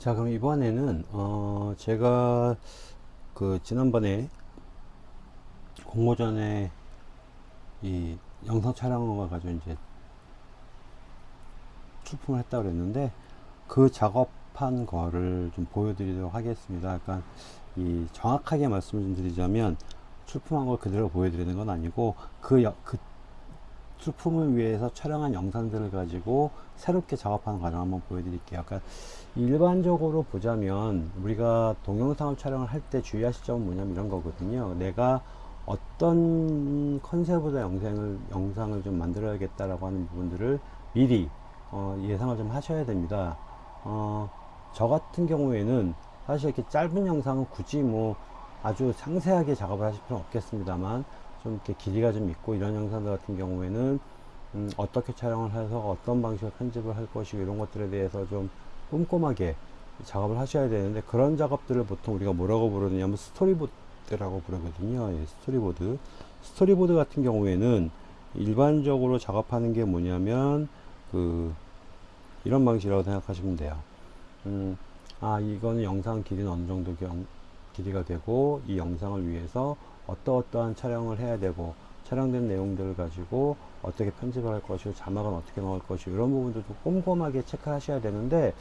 자 그럼 이번에는 어 제가 그 지난번에 공모전에 이 영상 촬영을 가지고 이제 출품을 했다 그랬는데 그 작업한 거를 좀 보여드리도록 하겠습니다. 약간 이 정확하게 말씀을 좀 드리자면 출품한 걸 그대로 보여드리는 건 아니고 그, 여, 그 출품을 위해서 촬영한 영상들을 가지고 새롭게 작업하는 과정 한번 보여드릴게요. 그러니까 일반적으로 보자면 우리가 동영상을 촬영을 할 때 주의하실 점은 뭐냐면 이런 거거든요. 내가 어떤 컨셉으로 영상을 영상을 좀 만들어야겠다라고 하는 부분들을 미리 어, 예상을 좀 하셔야 됩니다. 어, 저 같은 경우에는 사실 이렇게 짧은 영상은 굳이 뭐 아주 상세하게 작업을 하실 필요는 없겠습니다만 좀 이렇게 길이가 좀 있고 이런 영상들 같은 경우에는 음, 어떻게 촬영을 해서 어떤 방식으로 편집을 할 것이고 이런 것들에 대해서 좀 꼼꼼하게 작업을 하셔야 되는데 그런 작업들을 보통 우리가 뭐라고 부르느냐면 스토리보드라고 부르거든요. 예, 스토리보드. 스토리보드 같은 경우에는 일반적으로 작업하는 게 뭐냐면 그 이런 방식이라고 생각하시면 돼요. 음, 아 이거는 영상 길이는 어느 정도 경, 길이가 되고 이 영상을 위해서 어떠어떠한 촬영을 해야 되고 촬영된 내용들을 가지고 어떻게 편집을 할 것이고 자막은 어떻게 넣을 것이고 이런 부분들도 꼼꼼하게 체크하셔야 되는데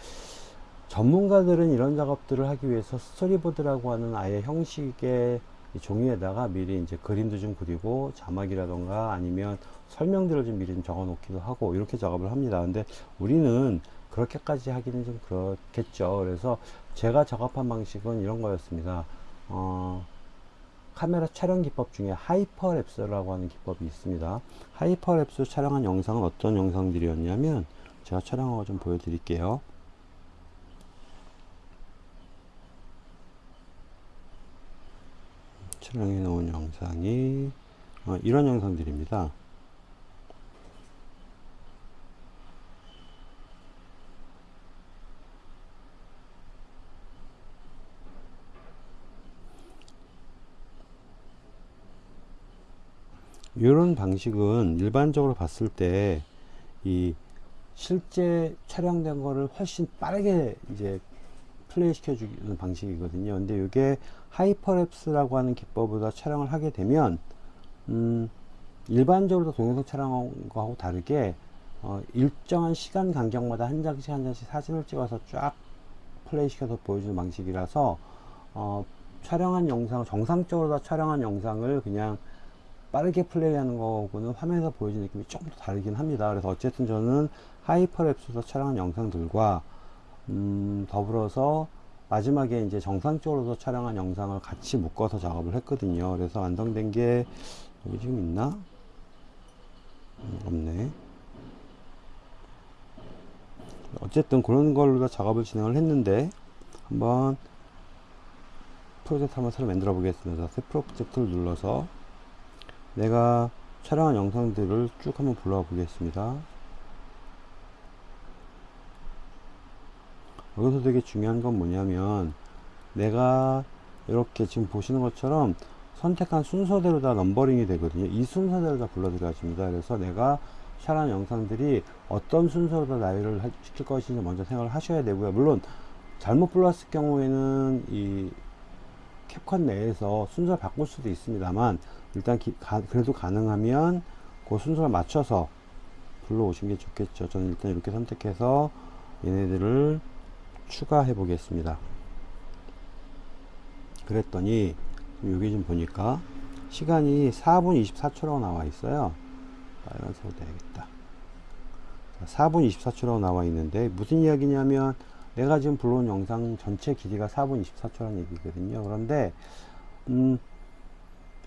전문가들은 이런 작업들을 하기 위해서 스토리보드라고 하는 아예 형식의 종이에다가 미리 이제 그림도 좀 그리고 자막이라던가 아니면 설명들을 좀 미리 좀 적어 놓기도 하고 이렇게 작업을 합니다. 근데 우리는 그렇게까지 하기는 좀 그렇겠죠. 그래서 제가 작업한 방식은 이런 거였습니다. 어, 카메라 촬영 기법 중에 hyperlapse라고 하는 기법이 있습니다. hyperlapse 촬영한 영상은 어떤 영상들이었냐면 제가 촬영하고 좀 보여드릴게요. 촬영해 놓은 영상이 어, 이런 영상들입니다. 이런 방식은 일반적으로 봤을 때 이 실제 촬영된 거를 훨씬 빠르게 이제 플레이 시켜주는 방식이거든요. 근데 이게 hyperlapse라고 하는 기법보다 촬영을 하게 되면 음 일반적으로 동영상 촬영한 거하고 다르게 어 일정한 시간 간격마다 한 장씩 한 장씩 사진을 찍어서 쫙 플레이 시켜서 보여주는 방식이라서 어 촬영한 영상 정상적으로 다 촬영한 영상을 그냥 빠르게 플레이하는 거고는 화면에서 보여지는 느낌이 조금 더 다르긴 합니다. 그래서 어쨌든 저는 하이퍼랩스에서 촬영한 영상들과 음, 더불어서 마지막에 이제 정상적으로 촬영한 영상을 같이 묶어서 작업을 했거든요. 그래서 완성된 게 여기 지금 있나? 음, 없네. 어쨌든 그런 걸로 다 작업을 진행을 했는데 한번 프로젝트 한번 새로 만들어 보겠습니다. 새 프로젝트를 눌러서 내가 촬영한 영상들을 쭉 한번 불러와 보겠습니다. 여기서 되게 중요한 건 뭐냐면 내가 이렇게 지금 보시는 것처럼 선택한 순서대로 다 넘버링이 되거든요. 이 순서대로 다 불러들여집니다. 그래서 내가 촬영한 영상들이 어떤 순서로 다 나열을 시킬 것인지 먼저 생각을 하셔야 되고요. 물론 잘못 불렀을 경우에는 이 캡컷 내에서 순서를 바꿀 수도 있습니다만 일단 기, 가, 그래도 가능하면 그 순서를 맞춰서 불러오시는 게 좋겠죠. 저는 일단 이렇게 선택해서 얘네들을 추가해 보겠습니다. 그랬더니 여기 좀 보니까 시간이 4분 24초라고 나와 있어요. 빨간색으로 돼야겠다. 4분 24초라고 나와 있는데 무슨 이야기냐면 내가 지금 불러온 영상 전체 길이가 4분 24초라는 얘기거든요. 그런데 음,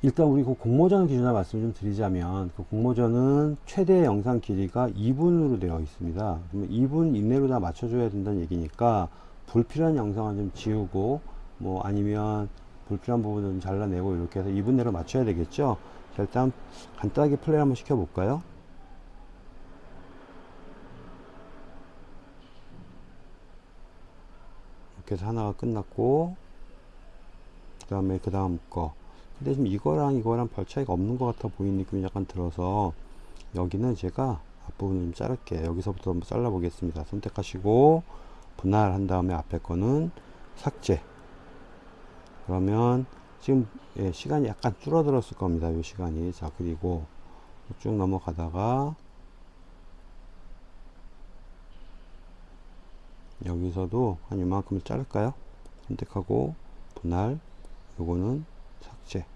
일단 우리 그 공모전 기준으로 말씀을 좀 드리자면 그 공모전은 최대 영상 길이가 2분으로 되어 있습니다. 그러면 2분 이내로 다 맞춰줘야 된다는 얘기니까 불필요한 영상은 좀 지우고 뭐 아니면 불필요한 부분을 좀 잘라내고 이렇게 해서 2분 내로 맞춰야 되겠죠. 자, 일단 간단하게 플레이 한번 시켜볼까요? 이렇게 해서 하나가 끝났고 그 다음에 그 다음 거. 근데 지금 이거랑 이거랑 별 차이가 없는 것 같아 보이는 느낌이 약간 들어서 여기는 제가 앞부분을 좀 자를게요. 여기서부터 한번 잘라 보겠습니다. 선택하시고 분할한 다음에 앞에 거는 삭제. 그러면 지금 예, 시간이 약간 줄어들었을 겁니다. 이 시간이. 자 그리고 쭉 넘어가다가 여기서도 한 이만큼을 자를까요? 선택하고 분할 요거는 삭제.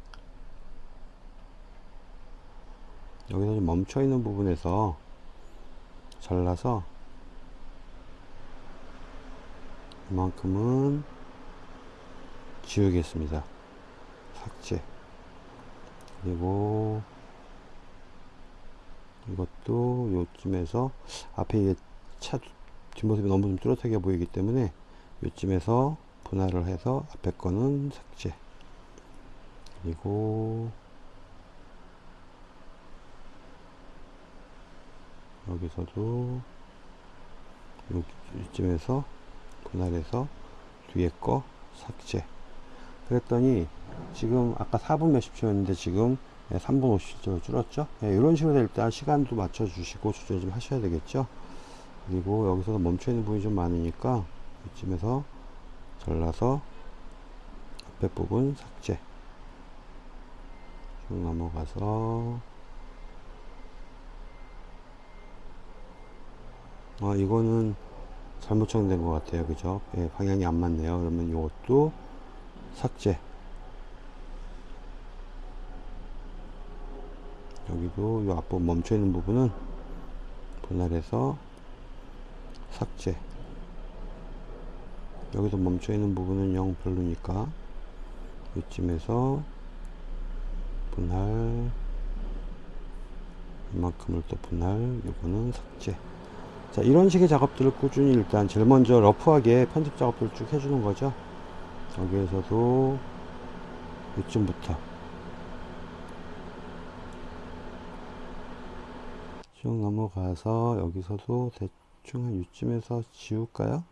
여기서 좀 멈춰 있는 부분에서 잘라서 이만큼은 지우겠습니다. 삭제. 그리고 이것도 요쯤에서 앞에 차 뒷모습이 너무 좀 뚜렷하게 보이기 때문에 요쯤에서 분할을 해서 앞에 거는 삭제. 그리고 여기서도 요- 요쯤에서 분할해서 뒤에 거 삭제. 그랬더니 지금 아까 4분 몇십 초였는데 지금 3분 50초로 줄었죠? 예, 이런 식으로 될때 시간도 맞춰 주시고 조절 좀 하셔야 되겠죠 그리고 여기서 멈춰 있는 부분이 좀 많으니까 이쯤에서 잘라서 앞에 부분 삭제. 쭉 넘어가서 아 이거는 잘못 정된 것 같아요. 그죠? 예, 방향이 안 맞네요. 그러면 이것도 삭제. 여기도 이 앞부분 멈춰 있는 부분은 분할해서 삭제. 여기서 멈춰 있는 부분은 영 별로니까 이쯤에서 분할 이만큼을 또 분할 요거는 삭제. 자 이런 식의 작업들을 꾸준히 일단 제일 먼저 러프하게 편집 작업들을 쭉 해주는 거죠. 여기에서도 이쯤부터. 쭉 넘어가서 여기서도 대충 한 이쯤에서 지울까요?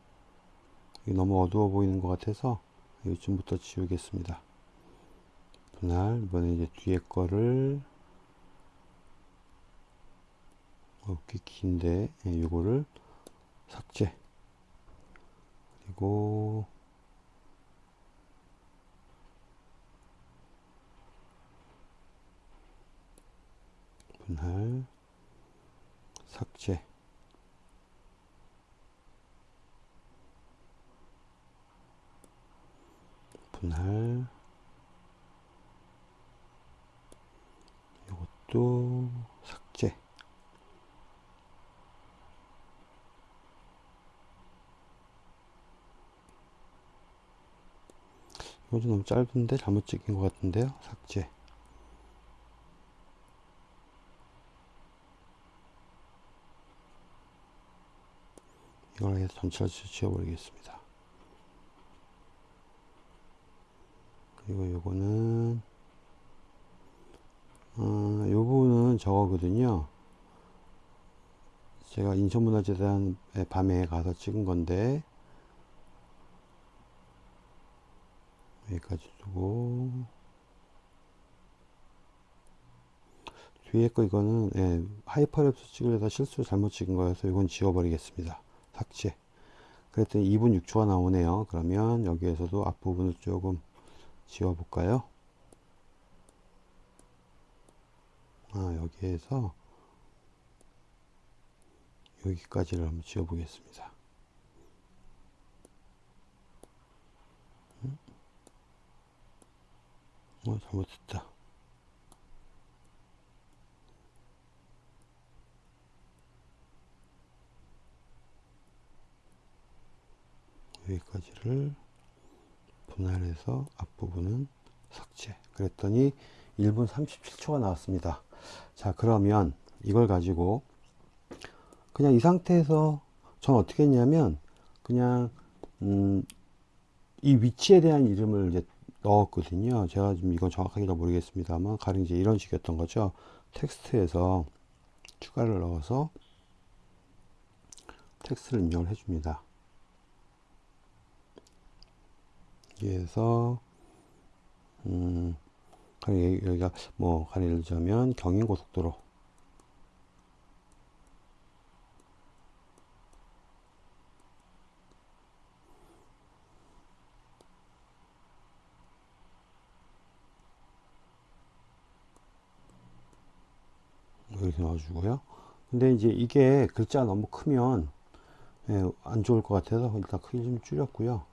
이게 너무 어두워 보이는 것 같아서 이쯤부터 지우겠습니다. 분할 이번에 이제 뒤에 거를 어, 꽤 긴데 예, 요거를 삭제 그리고 분할 삭제 분할 이것도 삭제. 이거 좀 너무 짧은데? 잘못 찍힌 것 같은데요? 삭제. 이걸 해서 전체를 지워버리겠습니다 그리고 요거는 어, 요 부분은 저거거든요. 제가 인천문화재단 밤에 가서 찍은 건데 여기까지 두고. 뒤에 거 이거는 예, 하이퍼랩스 찍으려다 실수로 잘못 찍은 거여서 이건 지워버리겠습니다. 삭제. 그랬더니 2분 6초가 나오네요. 그러면 여기에서도 앞부분을 조금 지워 볼까요? 아 여기에서 여기까지를 한번 지워 보겠습니다. 어 잘못했다. 여기까지를 분할해서 앞부분은 삭제. 그랬더니 1분 37초가 나왔습니다. 자 그러면 이걸 가지고 그냥 이 상태에서 전 어떻게 했냐면 그냥 음, 이 위치에 대한 이름을 이제 넣었거든요. 제가 지금 이건 정확하게 잘 모르겠습니다만 가령 이제 이런 식이었던 거죠. 텍스트에서 추가를 넣어서 텍스트를 입력을 해줍니다 여기에서 음, 여기가 뭐 가리를 자면 경인고속도로 이렇게 넣어주고요. 근데 이제 이게 글자 너무 크면 예, 안 좋을 것 같아서 일단 크기 좀 줄였고요.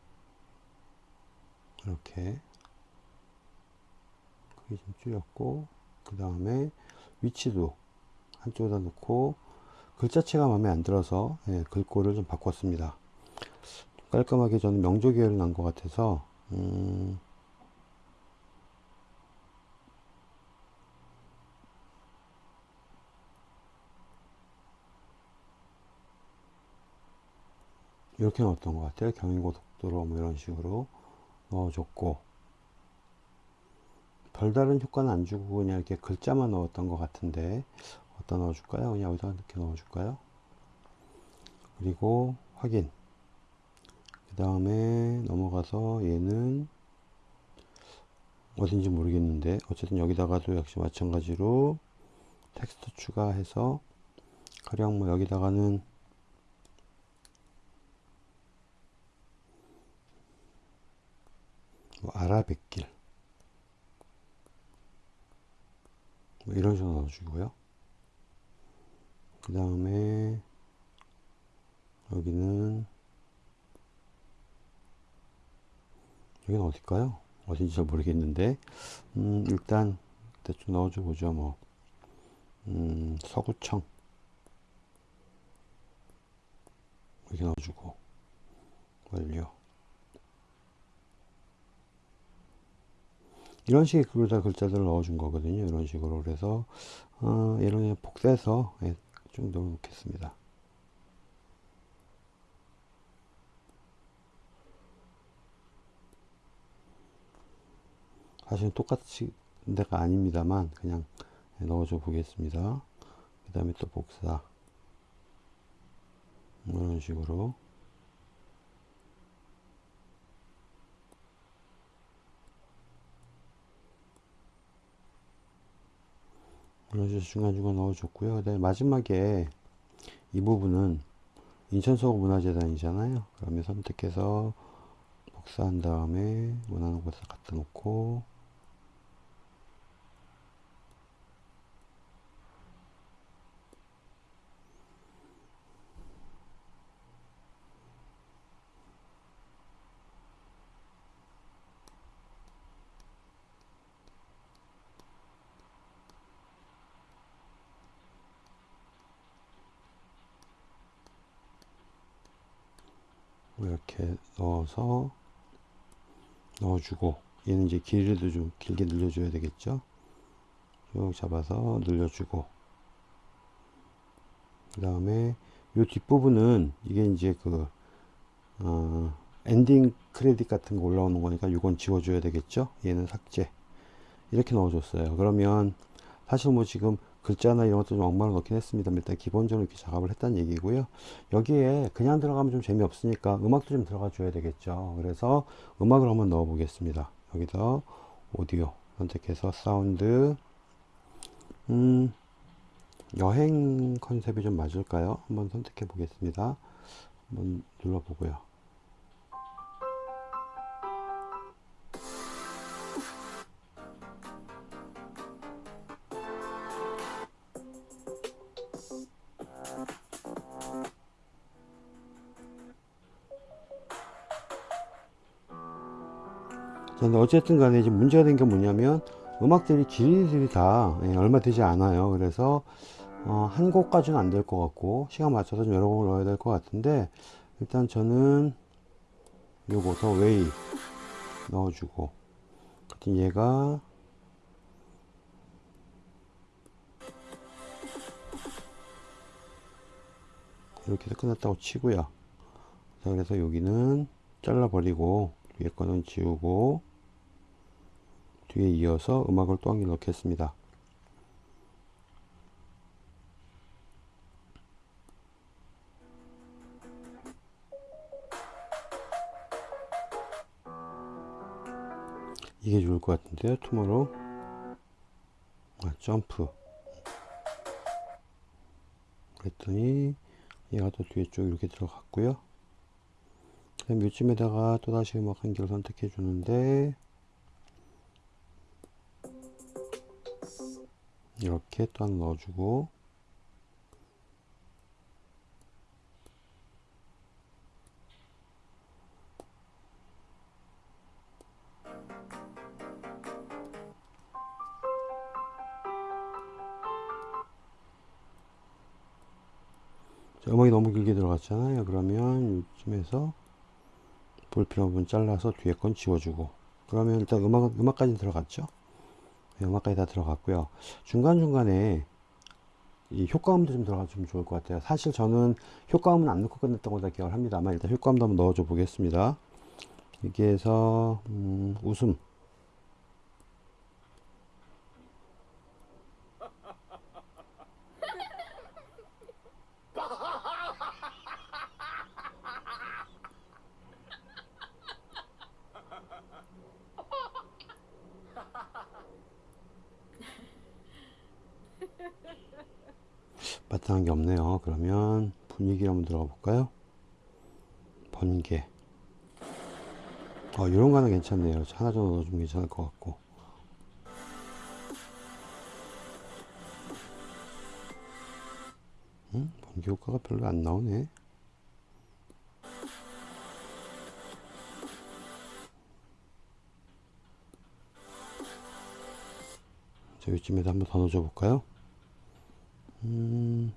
이렇게 크기 좀 줄였고 그 다음에 위치도 한쪽에다 놓고 글자체가 마음에 안 들어서 예, 글꼴을 좀 바꿨습니다. 깔끔하게 저는 명조 계열이 난것 같아서 음, 이렇게 넣었던 것 같아요. 경인고속도로 뭐 이런 식으로 넣어줬고 별다른 효과는 안 주고 그냥 이렇게 글자만 넣었던 것 같은데 어디다 넣어줄까요? 그냥 여기다 이렇게 넣어줄까요? 그리고 확인 그 다음에 넘어가서 얘는 어딘지 모르겠는데 어쨌든 여기다가도 역시 마찬가지로 텍스트 추가해서 가령 뭐 여기다가는 뭐 아라뱃길. 뭐 이런 식으로 넣어주고요. 그 다음에 여기는 여기는 어딜까요? 어딘지 잘 모르겠는데. 음, 일단 대충 넣어줘 보죠 뭐. 음, 서구청. 이렇게 넣어주고. 완료 이런 식의 글자 글자들을 넣어준 거거든요. 이런 식으로. 그래서 어, 그냥 복사해서 예, 좀 넣어 놓겠습니다. 사실 똑같이 데가 아닙니다만 그냥 넣어줘 보겠습니다. 그 다음에 또 복사. 이런 식으로 식으로 중간중간 넣어줬고요. 그 다음에 마지막에 이 부분은 인천서구문화재단이잖아요. 그러면 선택해서 복사한 다음에 원하는 곳에 갖다 놓고 이렇게 넣어서 넣어주고 얘는 이제 길이도 좀 길게 늘려줘야 되겠죠? 쭉 잡아서 늘려주고. 그 다음에 이 뒷부분은 이게 이제 그 어, 엔딩 크레딧 같은 거 올라오는 거니까 이건 지워줘야 되겠죠? 얘는 삭제. 이렇게 넣어줬어요. 그러면 사실 뭐 지금 글자나 이런 것도 좀 엉망을 넣긴 했습니다 일단 기본적으로 이렇게 작업을 했다는 얘기고요. 여기에 그냥 들어가면 좀 재미없으니까 음악도 좀 들어가 줘야 되겠죠. 그래서 음악을 한번 넣어 보겠습니다. 여기서 오디오 선택해서 사운드 음 여행 컨셉이 좀 맞을까요? 한번 선택해 보겠습니다. 한번 눌러 보고요 어쨌든 간에 이제 문제가 된 게 뭐냐면 음악들이 길이들이 다 예, 얼마 되지 않아요. 그래서 어, 한 곡까지는 안 될 것 같고 시간 맞춰서 좀 여러 곡을 넣어야 될 것 같은데 일단 저는 요거 The Way 넣어주고 얘가 이렇게 해서 끝났다고 치고요. 자 그래서 여기는 잘라 버리고 위에 거는 지우고 뒤에 이어서 음악을 또 한 개 넣겠습니다. 이게 좋을 것 같은데요. 투모로 아, 점프 그랬더니 얘가 또 뒤에 쪽 이렇게 들어갔고요. 그다음 요쯤에다가 또다시 음악 한 개를 선택해 주는데 이렇게 또한 넣어주고. 자, 음악이 너무 길게 들어갔잖아요. 그러면 이쯤에서 볼필요 부분 잘라서 뒤에 건 지워주고. 그러면 일단 음악, 음악까지 들어갔죠? 네, 음악까지 다 들어갔고요. 중간중간에 이 효과음도 좀 들어가주면 좋을 것 같아요. 사실 저는 효과음은 안 넣고 끝냈던 걸로 기억을 합니다만 일단 효과음도 한번 넣어줘 보겠습니다. 여기에서 음, 웃음 바탕한 게 없네요. 그러면 분위기를 한번 들어가 볼까요? 번개. 어, 이런 거 하나 괜찮네요. 하나 정도 넣어주면 괜찮을 것 같고. 음? 번개 효과가 별로 안 나오네. 자, 이쯤에도 한번 더 넣어줘 볼까요? 음.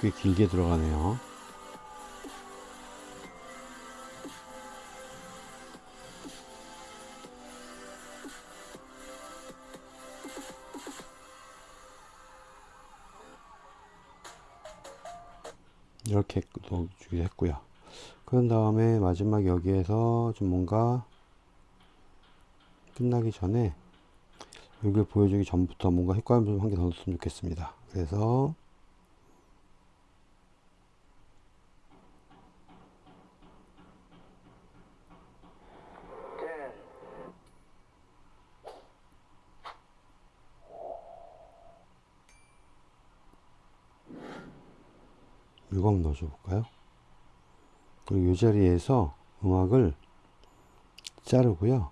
꽤 길게 들어가네요. 이렇게 넣어주기도 했고요. 그런 다음에 마지막 여기에서 좀 뭔가 끝나기 전에 여기를 보여주기 전부터 뭔가 효과음 좀 한 개 더 넣었으면 좋겠습니다. 그래서 한번 넣어줘 볼까요? 그리고 이 자리에서 음악을 자르고요.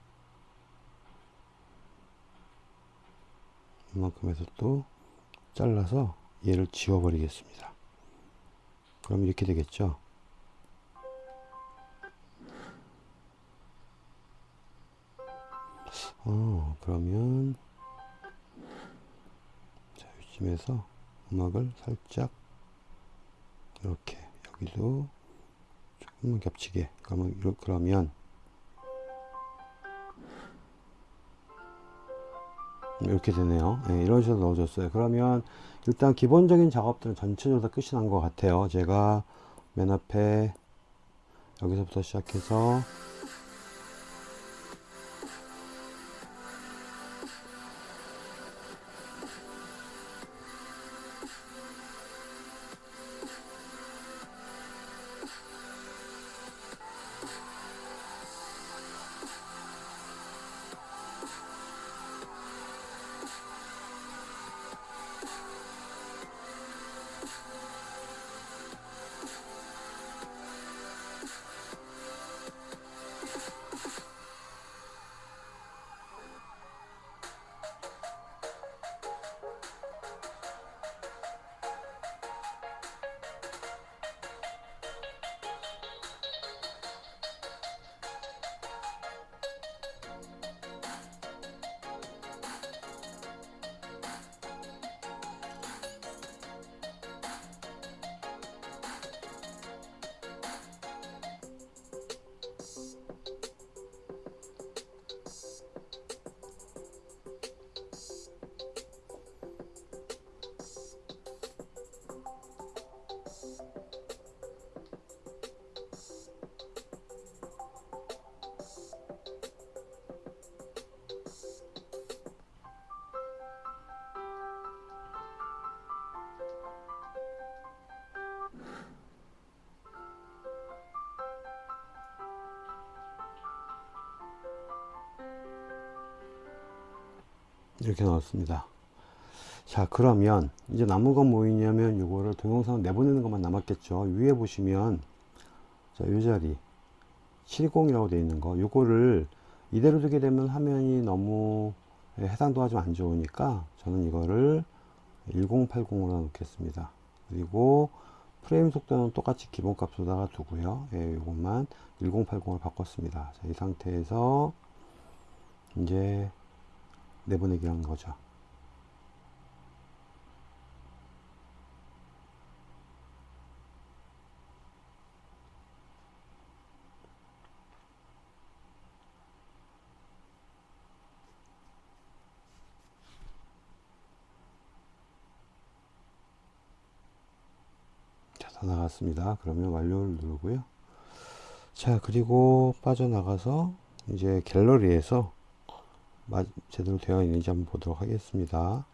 이만큼에서 또 잘라서 얘를 지워버리겠습니다. 그럼 이렇게 되겠죠. 어, 그러면 자, 이쯤에서 음악을 살짝 이렇게 여기도 조금만 겹치게 그러면 이렇게 그러면 이렇게 되네요. 네, 이런 식으로 넣어줬어요. 그러면 일단 기본적인 작업들은 전체적으로 다 끝이 난 것 같아요. 제가 맨 앞에 여기서부터 시작해서 이렇게 나왔습니다. 자 그러면 이제 남은 건 뭐있냐면 이거를 동영상 내보내는 것만 남았겠죠. 위에 보시면 자이 자리 70이라고 되어 있는 거 요거를 이대로 두게 되면 화면이 너무 해상도가 좀 안 좋으니까 저는 이거를 1080으로 놓겠습니다 그리고 프레임 속도는 똑같이 기본값으로다가 두고요 예, 이것만 1080으로 바꿨습니다 자, 이 상태에서 이제 내보내기라는 거죠 자, 다 나갔습니다. 그러면 완료를 누르고요. 자, 그리고 빠져나가서 이제 갤러리에서 마- 제대로 되어 있는지 한번 보도록 하겠습니다.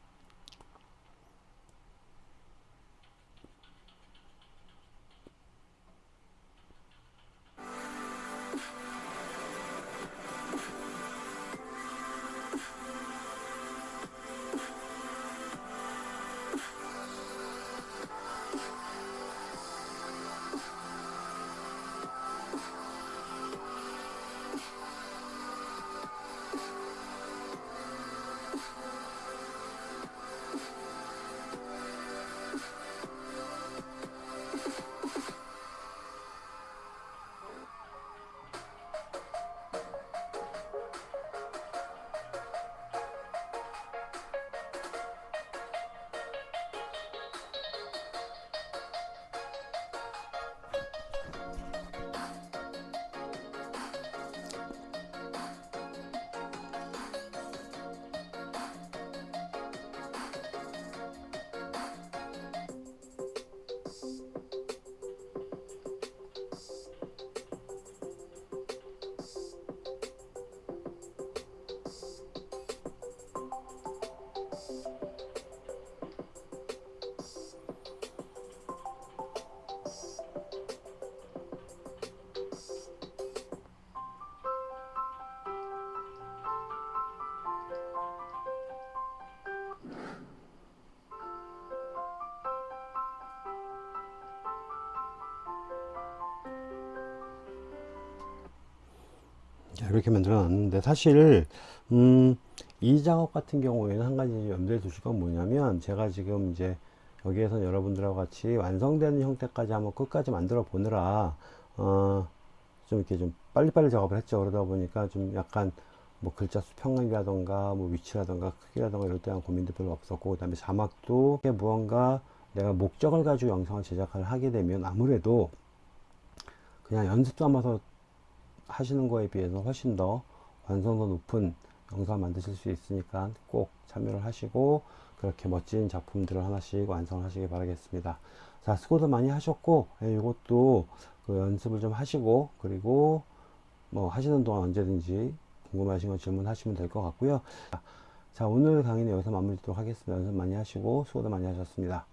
자, 이렇게 만들어 놨는데 사실 음, 이 작업 같은 경우에는 한 가지 염두에 두실 건 뭐냐면 제가 지금 이제 여기에서 여러분들하고 같이 완성되는 형태까지 한번 끝까지 만들어 보느라 어, 좀 이렇게 좀 빨리빨리 작업을 했죠. 그러다 보니까 좀 약간 뭐 글자 수 평면이라던가 뭐 위치라던가 크기라던가 이럴 때한 고민도 별로 없었고 그 다음에 자막도 이게 무언가 내가 목적을 가지고 영상을 제작을 하게 되면 아무래도 그냥 연습 삼아서 하시는 거에 비해서 훨씬 더 완성도 높은 영상 만드실 수 있으니까 꼭 참여를 하시고 그렇게 멋진 작품들을 하나씩 완성하시기 바라겠습니다. 자, 수고도 많이 하셨고, 예, 이것도 그 연습을 좀 하시고, 그리고 뭐 하시는 동안 언제든지 궁금하신 거 질문하시면 될 것 같고요. 자, 오늘 강의는 여기서 마무리 하도록 하겠습니다. 연습 많이 하시고, 수고도 많이 하셨습니다.